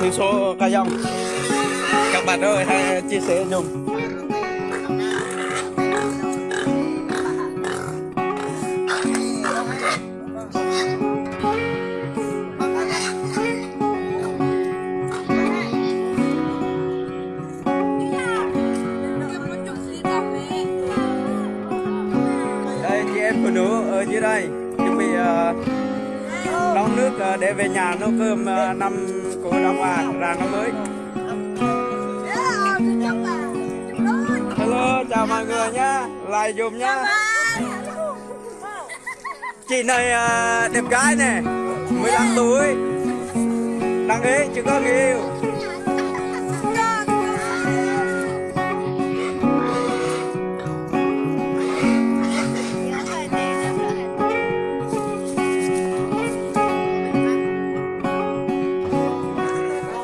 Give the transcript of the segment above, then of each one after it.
thư ờ, số ca dông. Các bạn ơi hãy chia sẻ dùng đây chị em phụ nữ ở dưới đây. Chuẩn bị uh, nấu nước ờ, để về nhà nấu cơm ờ, năm của Đông vàng ra năm mới. Hello, chào mọi người nhá. Lại dùm nhá. Chị này ờ, đẹp gái nè 15 tuổi. Đăng ký chưa có người yêu.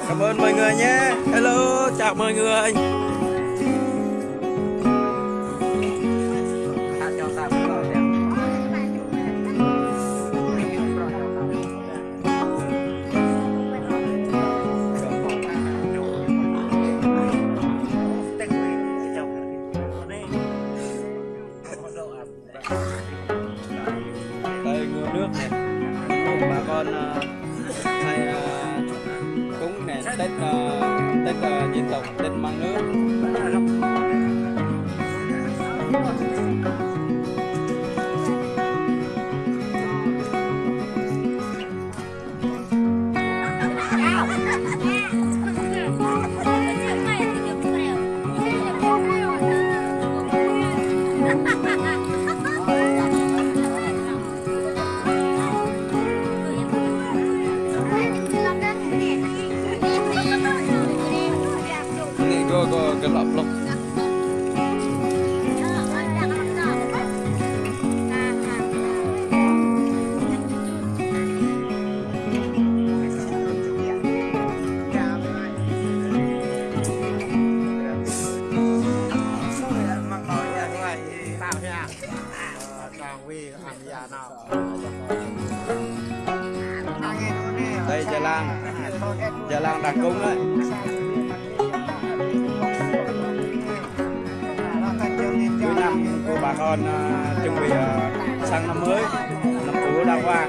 Cảm ơn mọi người nhé. Hello, chào mọi người. Đây nguồn nước này. Bà con à, hay tết uh, tết uh, dân tộc tết mang nước. Này có có cái lọc lắm. Đây Gia lan. Gia lan đặt cung đấy. Bà con à, chuẩn bị à, sang năm mới năm cũ đã qua.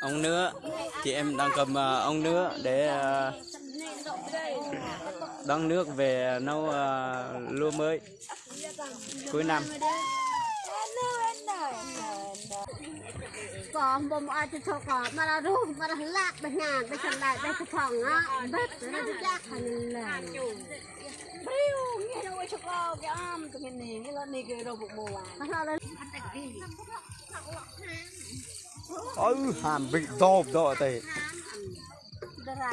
ông nữa chị em đang cầm à, ông nữa để à, đón nước về nấu à, lúa mới cuối năm กองบ่มอาจจะชกอบมาละรูปมาละลากไปงานไปฉันได้ไปสะพองอะเบ็ดแล้จะยากขนาดนั้นเลยบริวนี่เราชกอบยามตรงนี้นี่เรานี่คือเราบุกโมวานเราเลยเออหามบิ๊กดอบดอเตะดรา